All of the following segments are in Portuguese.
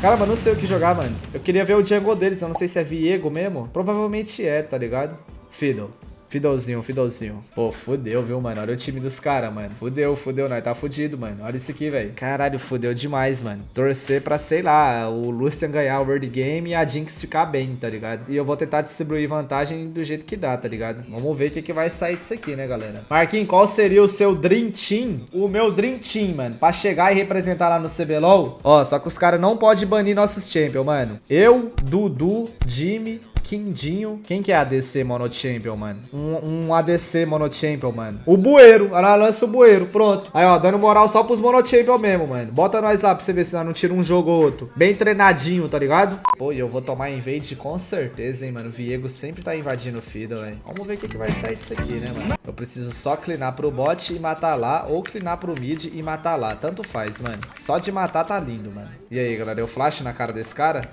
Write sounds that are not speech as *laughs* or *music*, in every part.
Cara, mas não sei o que jogar, mano. Eu queria ver o jungle deles, eu não sei se é Viego mesmo. Provavelmente é, tá ligado? Fiddle. Fidelzinho, Fidelzinho. Pô, fudeu, viu, mano? Olha o time dos caras, mano. Fudeu, fudeu. Nós tá fudido, mano. Olha isso aqui, velho. Caralho, fudeu demais, mano. Torcer pra, sei lá, o Lucian ganhar o World Game e a Jinx ficar bem, tá ligado? E eu vou tentar distribuir vantagem do jeito que dá, tá ligado? Vamos ver o que, que vai sair disso aqui, né, galera? Marquinhos, qual seria o seu Dream Team? O meu Dream Team, mano. Pra chegar e representar lá no CBLOL. Ó, só que os caras não podem banir nossos champions, mano. Eu, Dudu, Jimmy, Quindinho. Quem que é ADC Mono Champion, mano? Um, um ADC Mono Champion, mano. O Bueiro. Ela lança o Bueiro. Pronto. Aí, ó, dando moral só pros Mono Champion mesmo, mano. Bota nós lá pra você ver se não tira um jogo ou outro. Bem treinadinho, tá ligado? Pô, e eu vou tomar invade com certeza, hein, mano. O Viego sempre tá invadindo o Fiddle, velho. Vamos ver o que, que vai sair disso aqui, né, mano? Eu preciso só clinar pro bot e matar lá, ou clinar pro mid e matar lá. Tanto faz, mano. Só de matar tá lindo, mano. E aí, galera, eu flash na cara desse cara?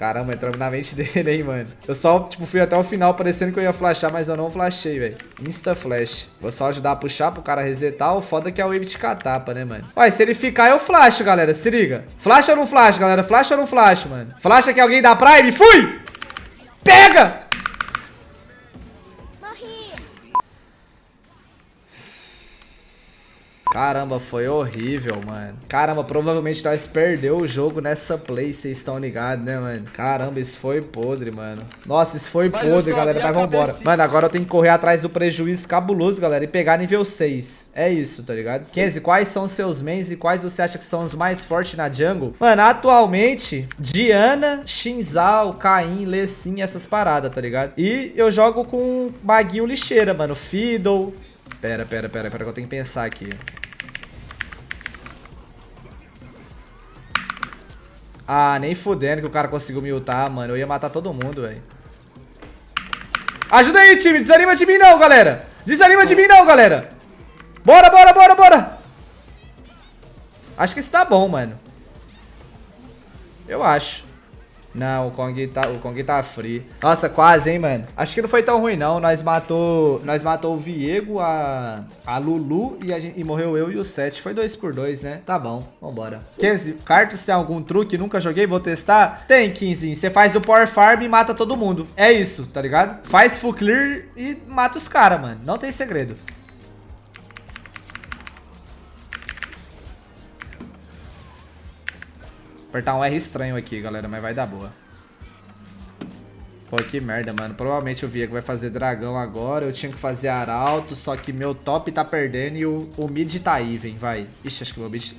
Caramba, entramos na mente *laughs* dele, hein, mano. Eu só, tipo, fui até o final parecendo que eu ia flashar, mas eu não flashei, velho. Insta flash. Vou só ajudar a puxar pro cara resetar. O foda é que é o wave de catapa, né, mano? Olha, se ele ficar, eu flash, galera. Se liga. Flash ou não flash, galera? Flash ou não flash, mano? Flash que alguém dá Prime. Fui! Pega! Caramba, foi horrível, mano. Caramba, provavelmente nós perdeu o jogo nessa play, vocês estão ligados, né, mano? Caramba, isso foi podre, mano. Nossa, isso foi Mas podre, galera. Mas vambora. Mano, agora eu tenho que correr atrás do prejuízo cabuloso, galera, e pegar nível 6. É isso, tá ligado? Kenzie, quais são os seus mains e quais você acha que são os mais fortes na jungle? Mano, atualmente, Diana, Shinzal, Caim, Lecim, essas paradas, tá ligado? E eu jogo com Maguinho Lixeira, mano. Fiddle... Pera, pera, pera, pera que eu tenho que pensar aqui. Ah, nem fudendo que o cara conseguiu me ultar, mano. Eu ia matar todo mundo, velho. Ajuda aí, time. Desanima de mim não, galera. Desanima de mim não, galera. Bora, bora, bora, bora. Acho que isso tá bom, mano. Eu acho. Não, o Kong tá, o Kong tá free. Nossa, quase, hein, mano. Acho que não foi tão ruim, não. Nós matou, nós matou o Viego, a, a Lulu e, a gente, e morreu eu e o Seth. Foi dois por dois, né? Tá bom, vambora. 15, Cartus tem algum truque? Nunca joguei, vou testar? Tem, 15. Você faz o Power Farm e mata todo mundo. É isso, tá ligado? Faz full clear e mata os caras, mano. Não tem segredo. Apertar um R estranho aqui, galera, mas vai dar boa. Pô, que merda, mano. Provavelmente o Viego vai fazer dragão agora. Eu tinha que fazer arauto, só que meu top tá perdendo e o, o mid tá even, vai. Ixi, acho que o meu mid...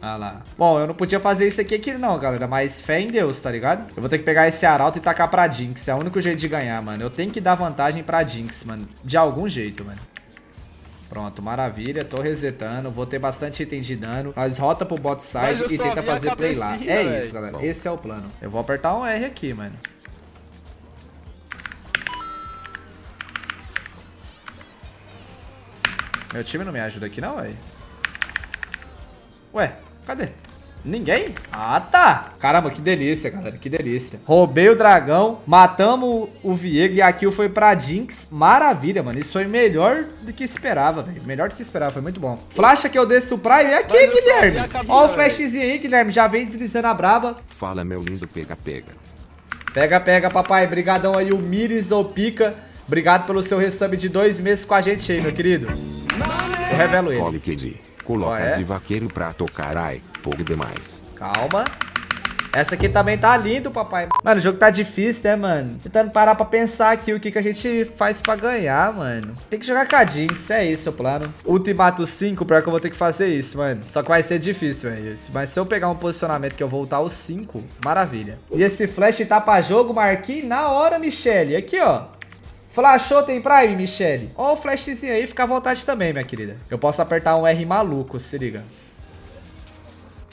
Ah lá. Bom, eu não podia fazer isso aqui, aqui não, galera, mas fé em Deus, tá ligado? Eu vou ter que pegar esse arauto e tacar pra Jinx. É o único jeito de ganhar, mano. Eu tenho que dar vantagem pra Jinx, mano. De algum jeito, mano. Pronto, maravilha. Tô resetando. Vou ter bastante item de dano. Nós rota pro bot side e tenta fazer play lá. É véio. isso, galera. Bom. Esse é o plano. Eu vou apertar um R aqui, mano. Meu time não me ajuda aqui não, velho. Ué, cadê? Ninguém? Ah, tá. Caramba, que delícia, galera. Que delícia. Roubei o dragão, matamos o Viego e a kill foi pra Jinx. Maravilha, mano. Isso foi melhor do que esperava, velho. Melhor do que esperava. Foi muito bom. Flasha que eu desço o Prime. É aqui, Guilherme. Ó o flashzinho aí, Guilherme. Já vem deslizando a braba. Fala, meu lindo pega-pega. Pega, pega, papai. Brigadão aí, o Miris ou Pica. Obrigado pelo seu resub de dois meses com a gente aí, meu querido. Eu revelo ele. Coloca oh, é? vaqueiro pra tocar, ai, fogo demais. Calma. Essa aqui também tá lindo, papai. Mano, o jogo tá difícil, né, mano? Tentando parar pra pensar aqui o que, que a gente faz pra ganhar, mano. Tem que jogar a Jinx, é isso o plano. Ultimato 5, pior que eu vou ter que fazer isso, mano. Só que vai ser difícil, velho. Mas se eu pegar um posicionamento que eu voltar o 5, maravilha. E esse flash tá pra jogo, marquei na hora, Michelle. Aqui, ó. Flashou, tem Prime, Michelle? Ó o flashzinho aí, fica à vontade também, minha querida. Eu posso apertar um R maluco, se liga.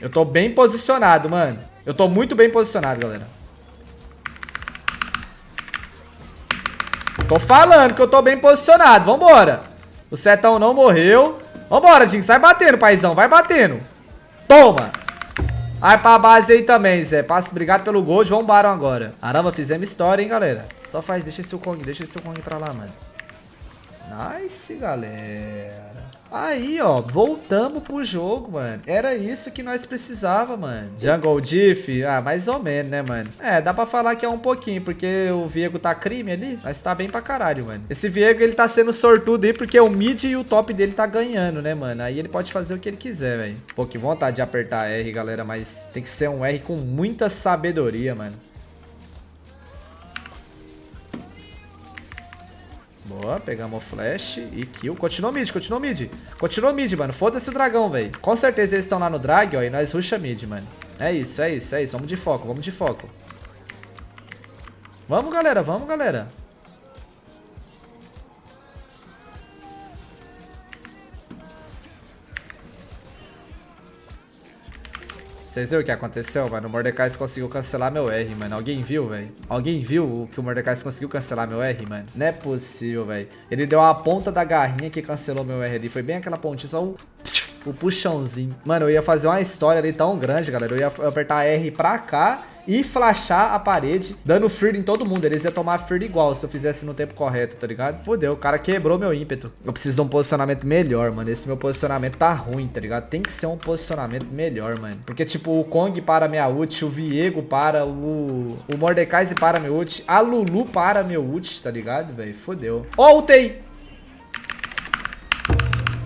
Eu tô bem posicionado, mano. Eu tô muito bem posicionado, galera. Tô falando que eu tô bem posicionado. Vambora. O Setão não morreu. Vambora, Jim. Sai batendo, paizão. Vai batendo. Toma. Vai pra base aí também, Zé. Passa, obrigado pelo gold. Vamos Baron agora. Caramba, fizemos história, hein, galera. Só faz, deixa esse Kong, deixa esse Kong pra lá, mano. Nice, galera. Aí, ó, voltamos pro jogo, mano. Era isso que nós precisava, mano. Jungle Diff? Ah, mais ou menos, né, mano? É, dá pra falar que é um pouquinho, porque o Viego tá crime ali, mas tá bem pra caralho, mano. Esse Viego, ele tá sendo sortudo aí, porque o mid e o top dele tá ganhando, né, mano? Aí ele pode fazer o que ele quiser, velho. Pô, que vontade de apertar R, galera, mas tem que ser um R com muita sabedoria, mano. Boa, pegamos o flash e kill. Continua mid, continua mid. Continua mid, mano. Foda-se o dragão, velho. Com certeza eles estão lá no drag, ó, e nós rusha mid, mano. É isso, é isso, é isso. Vamos de foco, vamos de foco. Vamos, galera, vamos, galera. Vocês viram o que aconteceu, mano? O Mordecai conseguiu cancelar meu R, mano. Alguém viu, velho? Alguém viu que o Mordecai conseguiu cancelar meu R, mano? Não é possível, velho. Ele deu a ponta da garrinha que cancelou meu R ali. Foi bem aquela pontinha, só o... O puxãozinho. Mano, eu ia fazer uma história ali tão grande, galera. Eu ia apertar R pra cá e flashar a parede, dando fear em todo mundo. Eles iam tomar fear igual se eu fizesse no tempo correto, tá ligado? Fudeu, o cara quebrou meu ímpeto. Eu preciso de um posicionamento melhor, mano. Esse meu posicionamento tá ruim, tá ligado? Tem que ser um posicionamento melhor, mano. Porque, tipo, o Kong para minha ult, o Viego para o... O Mordecai para meu ult, a Lulu para meu ult, tá ligado, velho? Fudeu. Ó,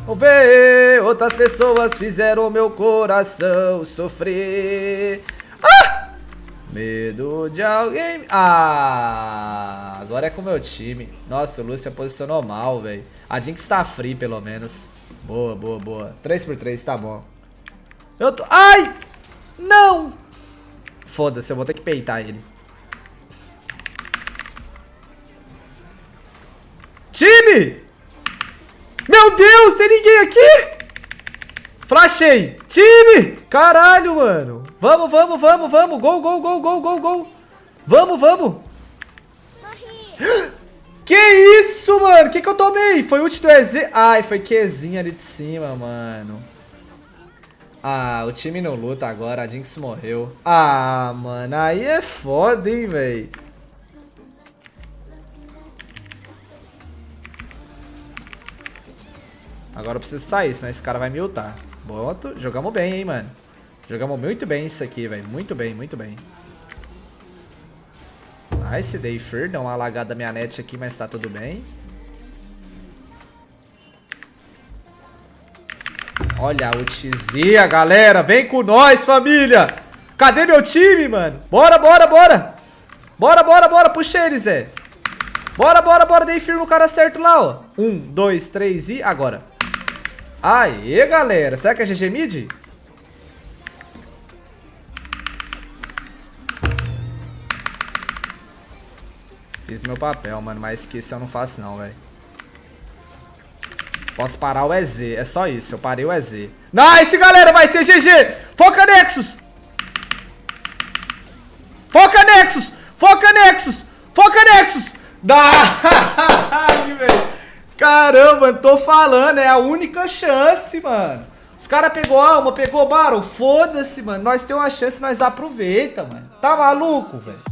oh, ver, outras pessoas fizeram meu coração sofrer. Medo de alguém... Ah, agora é com o meu time. Nossa, o Lúcia posicionou mal, velho. A Jinx tá free, pelo menos. Boa, boa, boa. 3x3, tá bom. Eu tô... Ai! Não! Foda-se, eu vou ter que peitar ele. Time! Meu Deus, tem ninguém aqui? Flashei. Time! Caralho, mano. Vamos, vamos, vamos, vamos. Gol, gol, gol, gol, gol, gol. Vamos, vamos. *gasps* Que isso, mano? Que que eu tomei? Foi ult do EZ? Ai, foi Qzinho ali de cima, mano. Ah, o time não luta agora. A Jinx morreu. Ah, mano. Aí é foda, hein, velho. Agora eu preciso sair, senão esse cara vai me ultar. Boto. Jogamos bem, hein, mano. Jogamos muito bem isso aqui, velho. Muito bem, muito bem. Nice, dei Fear. Deu uma lagada da minha net aqui, mas tá tudo bem. Olha a ultizia, galera. Vem com nós, família. Cadê meu time, mano? Bora, bora, bora. Bora, bora, bora. Puxa ele, Zé. Bora, bora, bora. Dei Fear no cara certo lá, ó. Um, dois, três e agora. Aê, galera. Será que é GG Mid? Fiz meu papel, mano, mas que isso eu não faço não, velho. Posso parar o EZ, é só isso, eu parei o EZ. Nice, galera, vai ser GG! Foca Nexus! Foca Nexus! Foca Nexus! Foca Nexus! Dá! *laughs* Caramba, tô falando, é a única chance, mano. Os caras pegou alma, pegou barro, foda-se, mano. Nós temos uma chance, nós aproveita, mano. Tá maluco, velho?